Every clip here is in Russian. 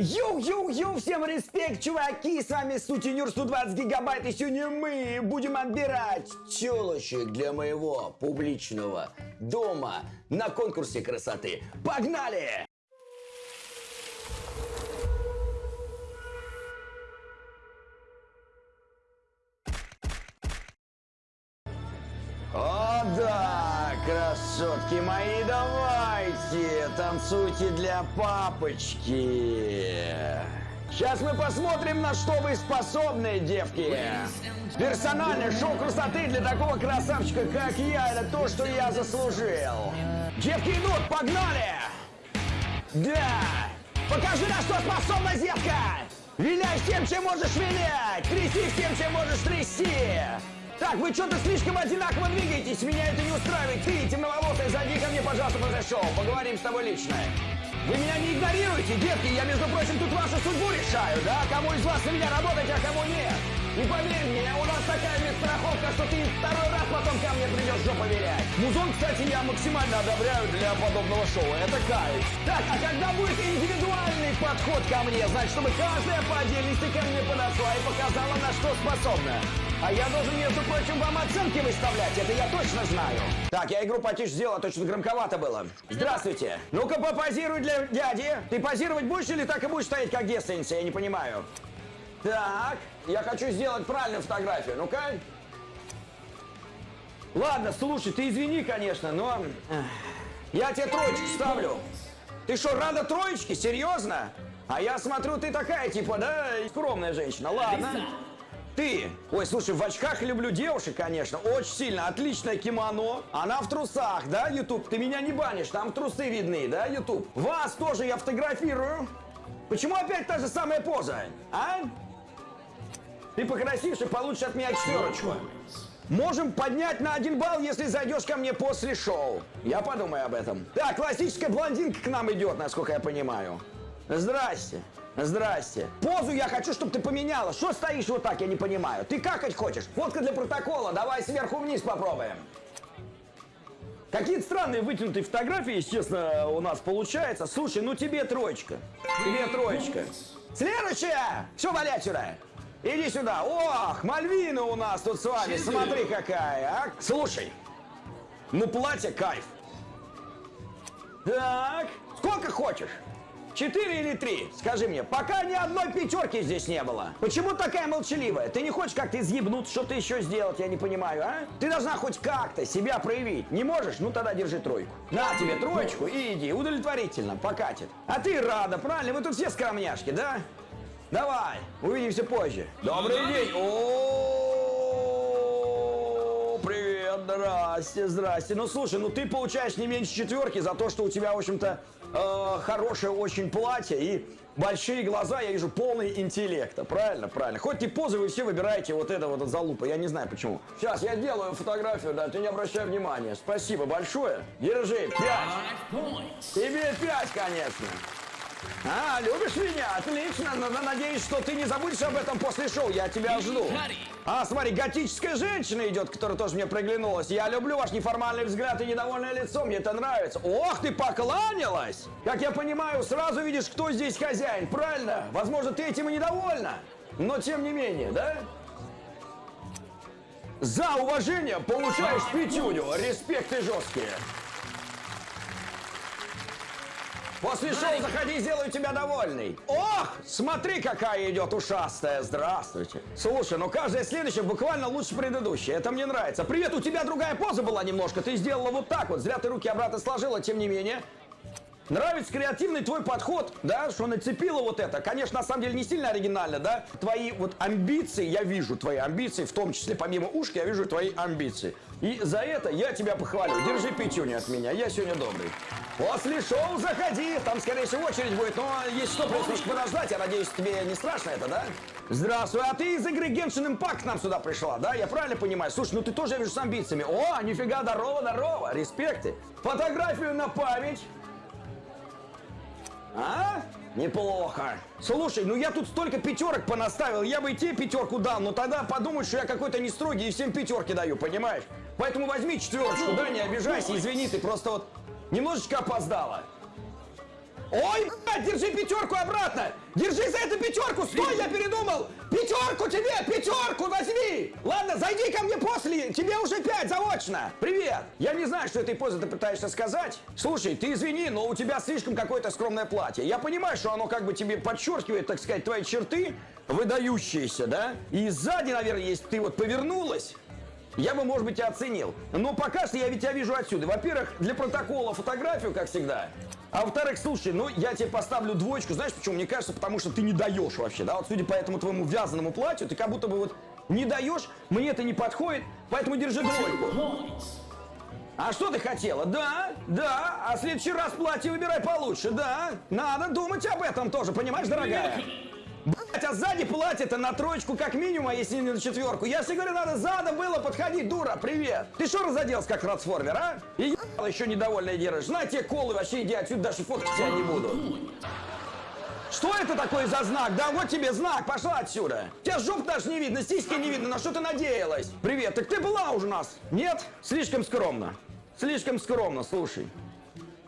Yo-yo-yo, всем респект, чуваки, с вами Сутенер 120 гигабайт, и сегодня мы будем отбирать тёлочек для моего публичного дома на конкурсе красоты. Погнали! Красотки мои, давайте, танцуйте для папочки. Сейчас мы посмотрим, на что вы способны, девки. Персональное шоу красоты для такого красавчика, как я, это то, что я заслужил. Девки идут, погнали! Да! Покажи, на что способна девка! Виляй всем, чем можешь вилять! Тряси всем, чем можешь трясти! Так, вы что-то слишком одинаково двигаетесь, меня это не устраивает. Ты, темноволосая, зайди ко мне, пожалуйста, после шоу. Поговорим с тобой лично. Вы меня не игнорируете, детки, я, между прочим, тут вашу судьбу решаю, да? Кому из вас на меня работать, а кому нет? И поверь мне, у нас такая медстраховка, что ты второй раз потом ко мне придешь жопу вилять. Музон, кстати, я максимально одобряю для подобного шоу, это кайф. Так, а когда будет индивидуальный подход ко мне, значит, чтобы каждая по отдельности ко мне подошла и показала, на что способна. А я должен, между прочим, вам оценки выставлять, это я точно знаю. Так, я игру потише сделал, а то что-то громковато было. Здравствуйте. Ну-ка попозируй для дяди. Ты позировать будешь или так и будешь стоять как девственница, я не понимаю. Так, я хочу сделать правильную фотографию. Ну-ка. Ладно, слушай, ты извини, конечно, но... Я тебе троечку ставлю. Ты что, рада троечки? Серьезно? А я смотрю, ты такая, типа, да, скромная женщина. Ладно. Ты! Ой, слушай, в очках люблю девушек, конечно, очень сильно. Отличное кимоно. Она в трусах, да, YouTube? Ты меня не банишь, там трусы видны, да, YouTube? Вас тоже я фотографирую. Почему опять та же самая поза, а? Ты покрасивше, получишь от меня четверочку. Можем поднять на один балл, если зайдешь ко мне после шоу. Я подумаю об этом. Так, классическая блондинка к нам идет, насколько я понимаю. Здрасте. Здрасте. Позу я хочу, чтобы ты поменяла. Что стоишь вот так, я не понимаю. Ты какать хочешь? Фотка для протокола. Давай сверху вниз попробуем. Какие-то странные вытянутые фотографии, естественно, у нас получается. Слушай, ну тебе троечка. Тебе троечка. Следующая! Все, валяй сюда. Иди сюда. Ох, Мальвина у нас тут с вами. Смотри какая, а. Слушай, ну платье кайф. Так, сколько хочешь? Четыре или три? Скажи мне, пока ни одной пятерки здесь не было. Почему такая молчаливая? Ты не хочешь как-то изъебнуться, что-то еще сделать, я не понимаю, а? Ты должна хоть как-то себя проявить. Не можешь? Ну тогда держи тройку. На тебе троечку и иди. Удовлетворительно, покатит. А ты рада, правильно? Вы тут все скромняшки, да? Давай, увидимся позже. Добрый день. О, привет, здрасте, здрасте. Ну слушай, ну ты получаешь не меньше четверки за то, что у тебя, в общем-то, э, хорошее очень платье и большие глаза, я вижу полный интеллекта. Правильно, правильно. Хоть и позы вы все выбираете вот это вот от залупа, я не знаю почему. Сейчас я делаю фотографию, да, ты не обращай внимания. Спасибо большое. Держи, пять. Тебе пять, конечно. А, любишь меня? Отлично. Надеюсь, что ты не забудешь об этом после шоу. Я тебя жду. А, смотри, готическая женщина идет, которая тоже мне приглянулась. Я люблю ваш неформальный взгляд и недовольное лицо. Мне это нравится. Ох, ты покланялась! Как я понимаю, сразу видишь, кто здесь хозяин, правильно? Возможно, ты этим и недовольна. Но тем не менее, да? За уважение получаешь пятюню. Респекты жесткие. После шоу заходи, сделаю тебя довольный. Ох, смотри, какая идет ушастая. Здравствуйте. Слушай, ну каждая следующая буквально лучше предыдущей. Это мне нравится. Привет, у тебя другая поза была немножко. Ты сделала вот так вот. Зря ты руки обратно сложила, тем не менее. Нравится креативный твой подход, да, что нацепила вот это. Конечно, на самом деле не сильно оригинально, да. Твои вот амбиции, я вижу твои амбиции, в том числе помимо ушки, я вижу твои амбиции. И за это я тебя похвалю. Держи пятюню от меня, я сегодня добрый. После шоу заходи, там, скорее всего, очередь будет, но есть что, просто подождать, я надеюсь, тебе не страшно это, да? Здравствуй, а ты из игры Genshin Impact к нам сюда пришла, да? Я правильно понимаю? Слушай, ну ты тоже, я вижу, с амбициями. О, нифига, здорово, здорово, респекты. Фотографию на память. А? Неплохо. Слушай, ну я тут столько пятерок понаставил, я бы и тебе пятерку дал, но тогда подумают, что я какой-то не строгий и всем пятерки даю, понимаешь? Поэтому возьми четверочку, да, не обижайся, извини, ты просто вот немножечко опоздала. Ой, блядь, держи пятерку обратно! Держи за эту пятерку! Стой, я передумал! Пятерку тебе! Пятерку возьми! Ладно, зайди ко мне после! Тебе уже пять заочно! Привет! Я не знаю, что этой позой ты пытаешься сказать. Слушай, ты извини, но у тебя слишком какое-то скромное платье. Я понимаю, что оно как бы тебе подчеркивает, так сказать, твои черты, выдающиеся, да? И сзади, наверное, если ты вот повернулась, я бы, может быть, и оценил. Но пока что я ведь тебя вижу отсюда. Во-первых, для протокола фотографию, как всегда. А во-вторых, слушай, ну я тебе поставлю двоечку, знаешь почему? Мне кажется, потому что ты не даешь вообще, да? Вот судя по этому твоему вязаному платью, ты как будто бы вот не даешь, мне это не подходит, поэтому держи двойку. А что ты хотела? Да, да, а в следующий раз платье выбирай получше, да. Надо думать об этом тоже, понимаешь, дорогая? А сзади платье-то на троечку как минимум, а если не на четверку. Я тебе говорю, надо задом было подходить, дура, привет. Ты что разоделся как трансформер, а? И ебало еще недовольная держишь. На тебе колы, вообще иди отсюда, даже фоткать тебя не буду. Что это такое за знак? Да вот тебе знак, пошла отсюда. Тебя жоп даже не видно, сиськи не видно, на что ты надеялась? Привет, так ты была уже у нас? Нет? Слишком скромно. Слишком скромно, слушай.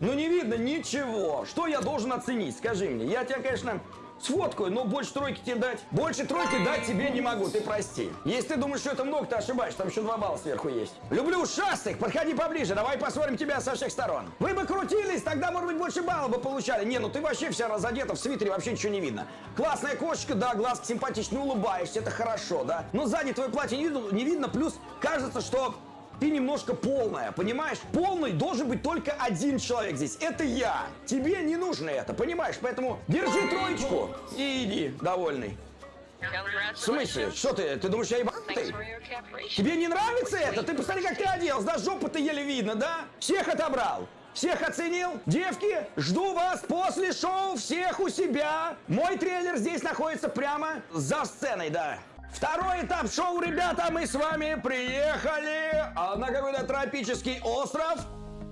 Ну не видно ничего. Что я должен оценить, скажи мне. Я тебя, конечно, сфоткаю, но больше тройки тебе дать. Больше тройки дать тебе не могу, ты прости. Если ты думаешь, что это много, ты ошибаешься, там еще два балла сверху есть. Люблю ушастых, подходи поближе, давай посмотрим тебя со всех сторон. Вы бы крутились, тогда, может быть, больше баллов бы получали. Не, ну ты вообще вся разодета в свитере, вообще ничего не видно. Классная кошечка, да, глазки симпатичные, улыбаешься, это хорошо, да. Но сзади твое платье не не видно плюс кажется, что ты немножко полная, понимаешь? Полный должен быть только один человек здесь. Это я. Тебе не нужно это, понимаешь? Поэтому держи троечку и иди, довольный. В смысле? Что ты? Ты думаешь, я ебанутый? Тебе не нравится это? Ты посмотри, как ты оделся, да? Жопу-то еле видно, да? Всех отобрал. Всех оценил? Девки, жду вас после шоу всех у себя. Мой трейлер здесь находится прямо за сценой, да. Второй этап шоу, ребята, мы с вами приехали а, на какой-то тропический остров.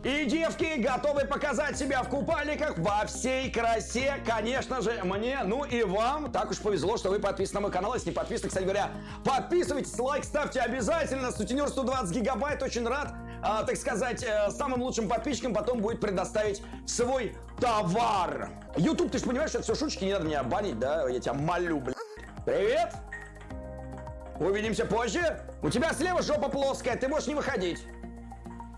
И девки готовы показать себя в купальниках во всей красе. Конечно же, мне, ну и вам. Так уж повезло, что вы подписаны на мой канал. Если не подписаны, кстати говоря, подписывайтесь, лайк ставьте обязательно. Сутенер 120 гигабайт, очень рад, а, так сказать, э, самым лучшим подписчикам потом будет предоставить свой товар. YouTube, ты же понимаешь, что это все шуточки, не надо меня банить, да? Я тебя молю, блядь. Привет! Увидимся позже. У тебя слева жопа плоская, ты можешь не выходить.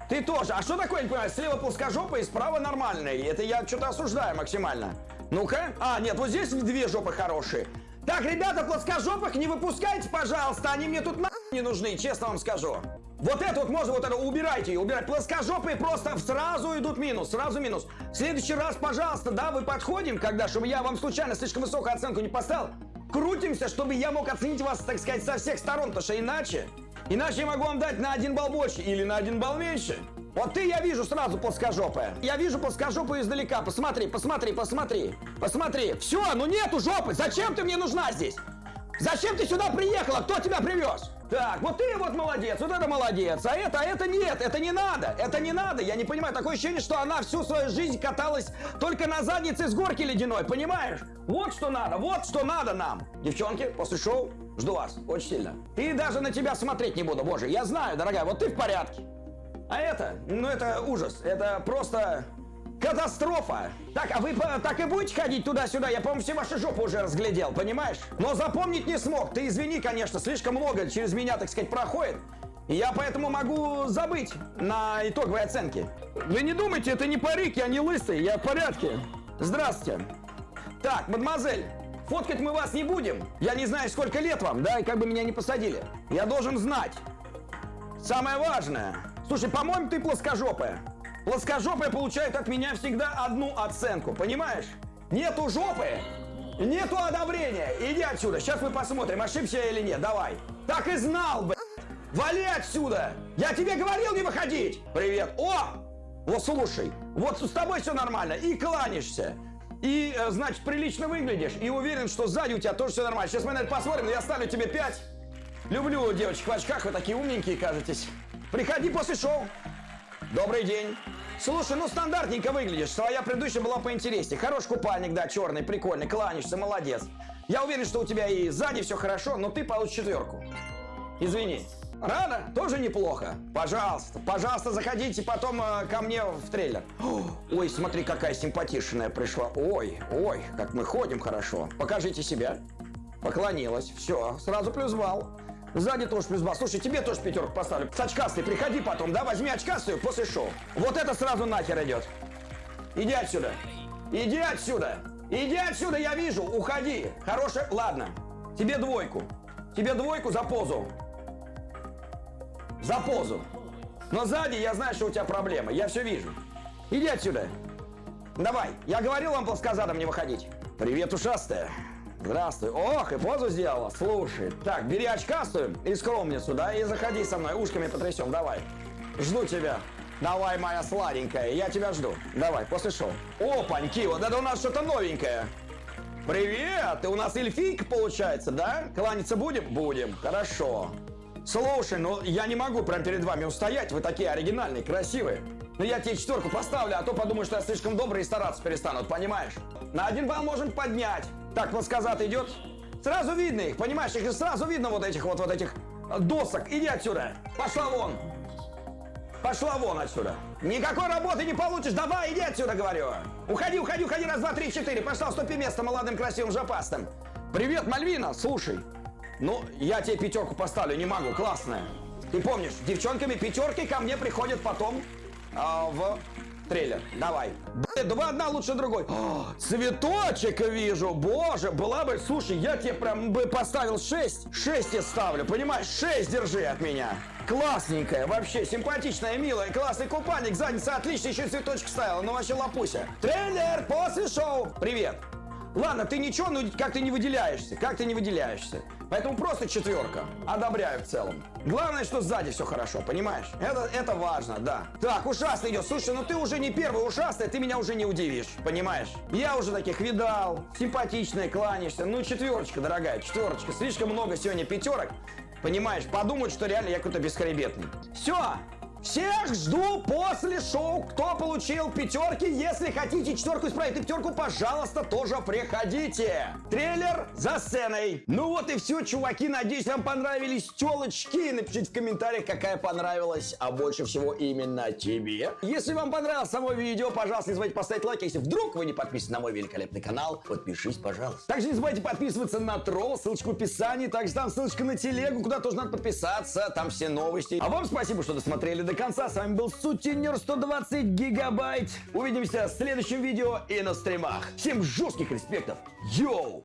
Ты тоже. А что такое, не понимаю, слева плоскожопая и справа нормальная? Это я что-то осуждаю максимально. Ну-ка. А, нет, вот здесь две жопы хорошие. Так, ребята, плоскожопых не выпускайте, пожалуйста. Они мне тут на не нужны, честно вам скажу. Вот это вот можно, вот это убирайте, убирать. Плоскожопые просто сразу идут минус, сразу минус. В следующий раз, пожалуйста, да, вы подходим, когда, чтобы я вам случайно слишком высокую оценку не поставил крутимся, чтобы я мог оценить вас, так сказать, со всех сторон, потому что иначе, иначе я могу вам дать на один балл больше или на один балл меньше. Вот ты я вижу сразу плоскожопая. Я вижу плоскожопую издалека. Посмотри, посмотри, посмотри. Посмотри. Все, ну нету жопы. Зачем ты мне нужна здесь? Зачем ты сюда приехала? Кто тебя привез? Так, вот ты вот молодец, вот это молодец, а это, а это нет, это не надо, это не надо. Я не понимаю, такое ощущение, что она всю свою жизнь каталась только на заднице с горки ледяной, понимаешь? Вот что надо, вот что надо нам. Девчонки, после шоу жду вас очень сильно. И даже на тебя смотреть не буду, боже, я знаю, дорогая, вот ты в порядке. А это, ну это ужас, это просто Катастрофа! Так, а вы так и будете ходить туда-сюда? Я, по-моему, все ваши жопы уже разглядел, понимаешь? Но запомнить не смог. Ты извини, конечно, слишком много через меня, так сказать, проходит. И я поэтому могу забыть на итоговой оценке. Вы не думайте, это не парик, я не лысый, я в порядке. Здравствуйте. Так, мадемуазель, фоткать мы вас не будем. Я не знаю, сколько лет вам, да, и как бы меня не посадили. Я должен знать. Самое важное. Слушай, по-моему, ты плоскожопая. Плоскожопые получают от меня всегда одну оценку, понимаешь? Нету жопы, нету одобрения. Иди отсюда, сейчас мы посмотрим, ошибся я или нет, давай. Так и знал, блядь. Вали отсюда! Я тебе говорил не выходить! Привет! О! Вот слушай, вот с тобой все нормально, и кланишься. И, э, значит, прилично выглядишь. И уверен, что сзади у тебя тоже все нормально. Сейчас мы на это посмотрим, я ставлю тебе 5. Люблю девочек в очках, вы такие умненькие, кажетесь. Приходи после шоу. Добрый день. Слушай, ну стандартненько выглядишь. Своя предыдущая была поинтереснее. Хороший купальник, да, черный, прикольный, кланяешься, молодец. Я уверен, что у тебя и сзади все хорошо, но ты получишь четверку. Извини. Рада? Тоже неплохо. Пожалуйста, пожалуйста, заходите потом э, ко мне в трейлер. Ой, смотри, какая симпатичная пришла. Ой, ой, как мы ходим хорошо. Покажите себя. Поклонилась. Все, сразу плюс балл. Сзади тоже плюс балл. Слушай, тебе тоже пятерку поставлю. С очкастой приходи потом, да, возьми очкастую после шоу. Вот это сразу нахер идет. Иди отсюда. Иди отсюда. Иди отсюда, я вижу. Уходи. Хорошая... Ладно. Тебе двойку. Тебе двойку за позу. За позу. Но сзади я знаю, что у тебя проблемы. Я все вижу. Иди отсюда. Давай. Я говорил вам плоскозадом не выходить. Привет, ушастая. Здравствуй. Ох, и позу сделала. Слушай. Так, бери очкастую и скромницу, да, и заходи со мной. Ушками потрясем. Давай. Жду тебя. Давай, моя сладенькая, я тебя жду. Давай, после шоу. Опаньки, вот это у нас что-то новенькое. Привет, ты у нас эльфийка получается, да? Кланяться будем? Будем, хорошо. Слушай, ну я не могу прям перед вами устоять, вы такие оригинальные, красивые. Но я тебе четверку поставлю, а то подумаю, что я слишком добрый и стараться перестанут, понимаешь? На один балл можем поднять. Так, вот сказат идет. Сразу видно их, понимаешь? Их сразу видно вот этих вот, вот этих досок. Иди отсюда. Пошла вон. Пошла вон отсюда. Никакой работы не получишь. Давай, иди отсюда, говорю. Уходи, уходи, уходи. Раз, два, три, четыре. Пошла, уступи место молодым красивым жопастым. Привет, Мальвина. Слушай, ну, я тебе пятерку поставлю, не могу. Классная. Ты помнишь, девчонками пятерки ко мне приходят потом а, в трейлер. Давай. Блин, два одна лучше другой. О, цветочек вижу. Боже, была бы... Слушай, я тебе прям бы поставил 6. 6 я ставлю, понимаешь? 6 держи от меня. Классненькая, вообще симпатичная, милая, классный купальник, задница отлично, еще цветочек ставила, ну вообще лапуся. Трейлер после шоу. Привет. Ладно, ты ничего, но как ты не выделяешься, как ты не выделяешься. Поэтому просто четверка. Одобряю в целом. Главное, что сзади все хорошо, понимаешь? Это, это важно, да. Так, ушастый идет. Слушай, ну ты уже не первый ушастый, ты меня уже не удивишь, понимаешь? Я уже таких видал, симпатичные, кланяешься. Ну, четверочка, дорогая, четверочка. Слишком много сегодня пятерок. Понимаешь, подумают, что реально я какой-то бесхребетный. Все, всех жду после шоу. Кто получил пятерки, если хотите четверку исправить и пятерку, пожалуйста, тоже приходите. Трейлер за сценой. Ну вот и все, чуваки. Надеюсь, вам понравились телочки. Напишите в комментариях, какая понравилась, а больше всего именно тебе. Если вам понравилось само видео, пожалуйста, не забывайте поставить лайк. Если вдруг вы не подписаны на мой великолепный канал, подпишись, пожалуйста. Также не забывайте подписываться на тролл, ссылочка в описании. Также там ссылочка на телегу, куда тоже надо подписаться. Там все новости. А вам спасибо, что досмотрели до до конца. С вами был Сутенер 120 гигабайт. Увидимся в следующем видео и на стримах. Всем жестких респектов. Йоу!